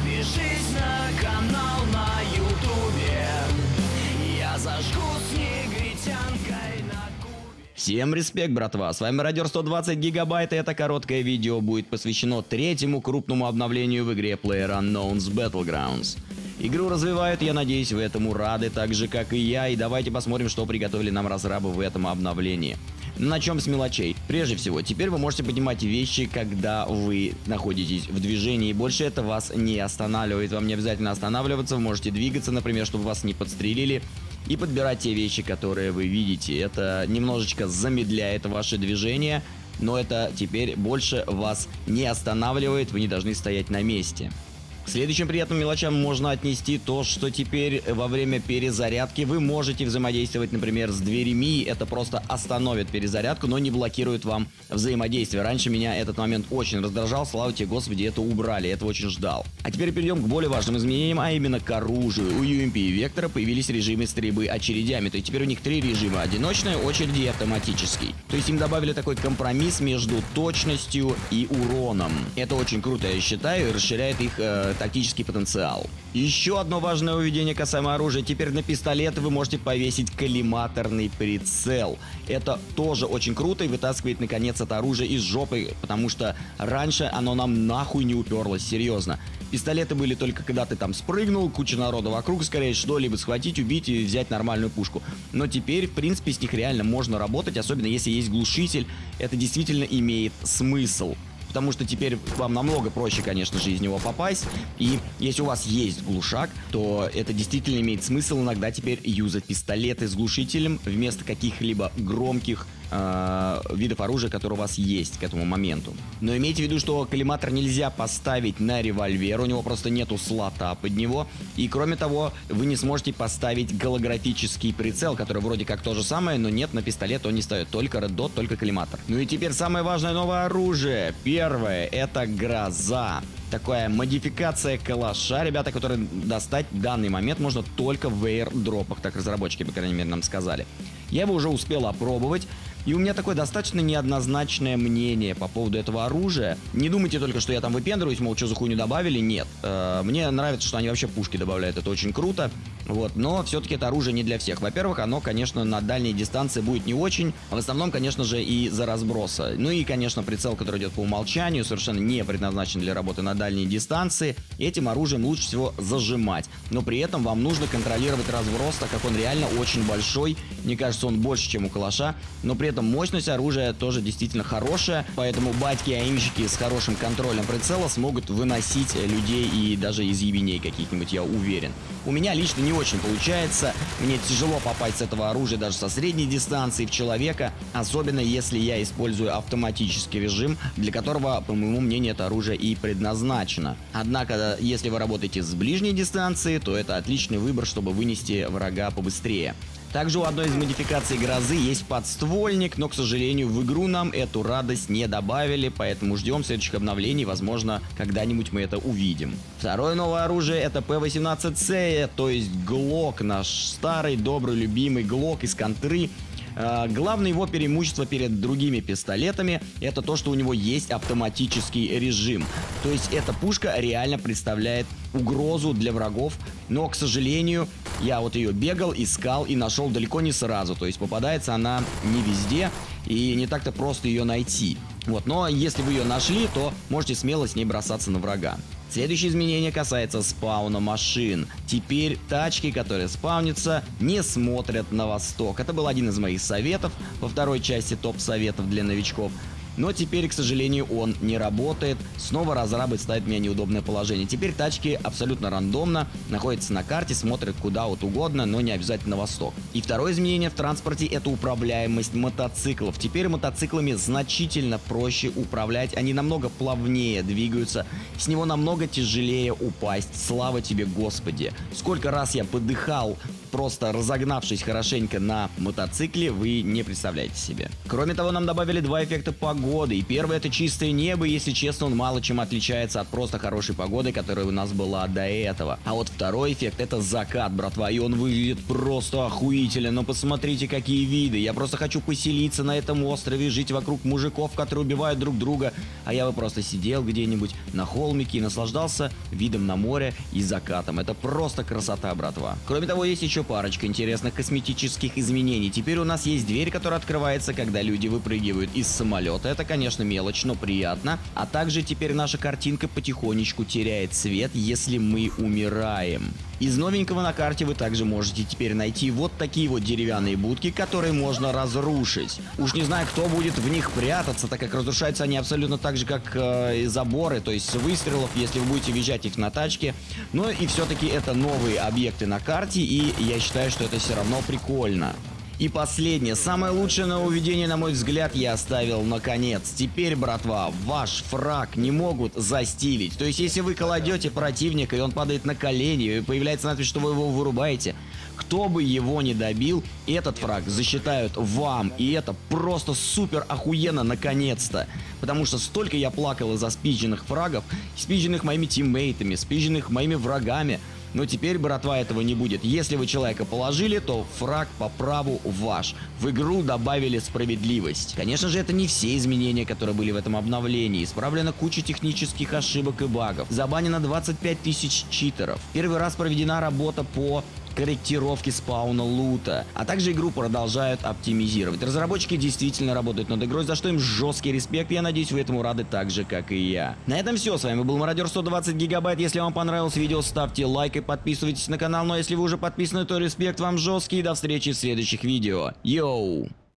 Подпишись на канал на ютубе Я зажгу с на Всем респект, братва! С вами Радио 120 Гигабайт, и это короткое видео будет посвящено третьему крупному обновлению в игре PlayerUnknown's Battlegrounds. Игру развивают, я надеюсь, вы этому рады, так же, как и я, и давайте посмотрим, что приготовили нам разрабы в этом обновлении. Начнем с мелочей. Прежде всего, теперь вы можете поднимать вещи, когда вы находитесь в движении. Больше это вас не останавливает. Вам не обязательно останавливаться, вы можете двигаться, например, чтобы вас не подстрелили. И подбирать те вещи, которые вы видите. Это немножечко замедляет ваше движение, но это теперь больше вас не останавливает, вы не должны стоять на месте. Следующим приятным мелочам можно отнести то, что теперь во время перезарядки вы можете взаимодействовать, например, с дверями. Это просто остановит перезарядку, но не блокирует вам взаимодействие. Раньше меня этот момент очень раздражал. Слава тебе, Господи, это убрали. Я этого очень ждал. А теперь перейдем к более важным изменениям, а именно к оружию. У UMP и Вектора появились режимы стрельбы очередями. То есть теперь у них три режима. Одиночная, очереди и автоматический. То есть им добавили такой компромисс между точностью и уроном. Это очень круто, я считаю, и расширяет их э, тактический потенциал. Еще одно важное уведение касаемо оружия. Теперь на пистолет вы можете повесить коллиматорный прицел. Это тоже очень круто и вытаскивает наконец это оружие из жопы, потому что раньше оно нам нахуй не уперлось, серьезно. Пистолеты были только когда ты там спрыгнул, куча народа вокруг, скорее что-либо схватить, убить и взять нормальную пушку. Но теперь, в принципе, с них реально можно работать, особенно если есть глушитель. Это действительно имеет смысл потому что теперь вам намного проще, конечно же, из него попасть. И если у вас есть глушак, то это действительно имеет смысл иногда теперь юзать пистолеты с глушителем вместо каких-либо громких э, видов оружия, которые у вас есть к этому моменту. Но имейте в виду, что коллиматор нельзя поставить на револьвер, у него просто нету слота под него. И кроме того, вы не сможете поставить голографический прицел, который вроде как то же самое, но нет, на пистолет он не ставит. Только Dot, только коллиматор. Ну и теперь самое важное новое оружие. Первое это гроза такая модификация калаша, ребята, которые достать в данный момент можно только в airdропах, так разработчики, по крайней мере, нам сказали. Я его уже успел опробовать, и у меня такое достаточно неоднозначное мнение по поводу этого оружия. Не думайте только, что я там выпендриваюсь, мол, что за хуйню добавили. Нет. Э, мне нравится, что они вообще пушки добавляют, это очень круто. Вот, но все-таки это оружие не для всех. Во-первых, оно, конечно, на дальней дистанции будет не очень. В основном, конечно же, и за разброса. Ну и, конечно, прицел, который идет по умолчанию, совершенно не предназначен для работы на дальней дистанции. Этим оружием лучше всего зажимать. Но при этом вам нужно контролировать разброс, так как он реально очень большой. Мне кажется, он больше, чем у калаша. Но при этом мощность оружия тоже действительно хорошая. Поэтому батьки-аимщики с хорошим контролем прицела смогут выносить людей и даже из ебеней каких-нибудь, я уверен. У меня лично не очень получается. Мне тяжело попасть с этого оружия даже со средней дистанции в человека, особенно если я использую автоматический режим, для которого, по моему мнению, это оружие и предназначено. Однако, если вы работаете с ближней дистанции, то это отличный выбор, чтобы вынести врага побыстрее. Также у одной из модификаций грозы есть подствольник, но, к сожалению, в игру нам эту радость не добавили, поэтому ждем следующих обновлений, возможно, когда-нибудь мы это увидим. Второе новое оружие это P18C, то есть Глок, наш старый, добрый, любимый Глок из контры. А, главное его преимущество перед другими пистолетами это то, что у него есть автоматический режим. То есть эта пушка реально представляет угрозу для врагов, но, к сожалению, я вот ее бегал, искал и нашел далеко не сразу. То есть попадается она не везде и не так-то просто ее найти. Вот, но если вы ее нашли, то можете смело с ней бросаться на врага. Следующее изменение касается спауна машин. Теперь тачки, которые спаунятся, не смотрят на восток. Это был один из моих советов во второй части топ-советов для новичков. Но теперь, к сожалению, он не работает. Снова разрабы ставят меня неудобное положение. Теперь тачки абсолютно рандомно находятся на карте, смотрят куда вот угодно, но не обязательно на восток. И второе изменение в транспорте это управляемость мотоциклов. Теперь мотоциклами значительно проще управлять, они намного плавнее двигаются, с него намного тяжелее упасть. Слава тебе, Господи! Сколько раз я подыхал просто разогнавшись хорошенько на мотоцикле, вы не представляете себе. Кроме того, нам добавили два эффекта погоды. И первый это чистое небо, если честно, он мало чем отличается от просто хорошей погоды, которая у нас была до этого. А вот второй эффект это закат, братва, и он выглядит просто охуительно. Но посмотрите, какие виды. Я просто хочу поселиться на этом острове, жить вокруг мужиков, которые убивают друг друга. А я бы просто сидел где-нибудь на холмике и наслаждался видом на море и закатом. Это просто красота, братва. Кроме того, есть еще парочка интересных косметических изменений. Теперь у нас есть дверь, которая открывается, когда люди выпрыгивают из самолета. Это, конечно, мелочь, но приятно. А также теперь наша картинка потихонечку теряет цвет, если мы умираем. Из новенького на карте вы также можете теперь найти вот такие вот деревянные будки, которые можно разрушить. Уж не знаю, кто будет в них прятаться, так как разрушаются они абсолютно так же, как э, и заборы, то есть выстрелов, если вы будете въезжать их на тачке. Но и все-таки это новые объекты на карте, и я считаю, что это все равно прикольно. И последнее, самое лучшее нововведение, на мой взгляд, я оставил наконец. Теперь, братва, ваш фраг не могут застилить. То есть, если вы кладете противника, и он падает на колени, и появляется надпись, что вы его вырубаете, кто бы его не добил, этот фраг засчитают вам. И это просто супер охуенно наконец-то. Потому что столько я плакал из-за спидженных фрагов, спизженных моими тиммейтами, спизженных моими врагами. Но теперь, братва, этого не будет. Если вы человека положили, то фраг по праву ваш. В игру добавили справедливость. Конечно же, это не все изменения, которые были в этом обновлении. Исправлена куча технических ошибок и багов. Забанено 25 тысяч читеров. Первый раз проведена работа по корректировки спауна лута. А также игру продолжают оптимизировать. Разработчики действительно работают над игрой, за что им жесткий респект. Я надеюсь, вы этому рады так же, как и я. На этом все. С вами был Мародер 120 Гигабайт. Если вам понравилось видео, ставьте лайк и подписывайтесь на канал. Но если вы уже подписаны, то респект вам жесткий. До встречи в следующих видео. Йоу!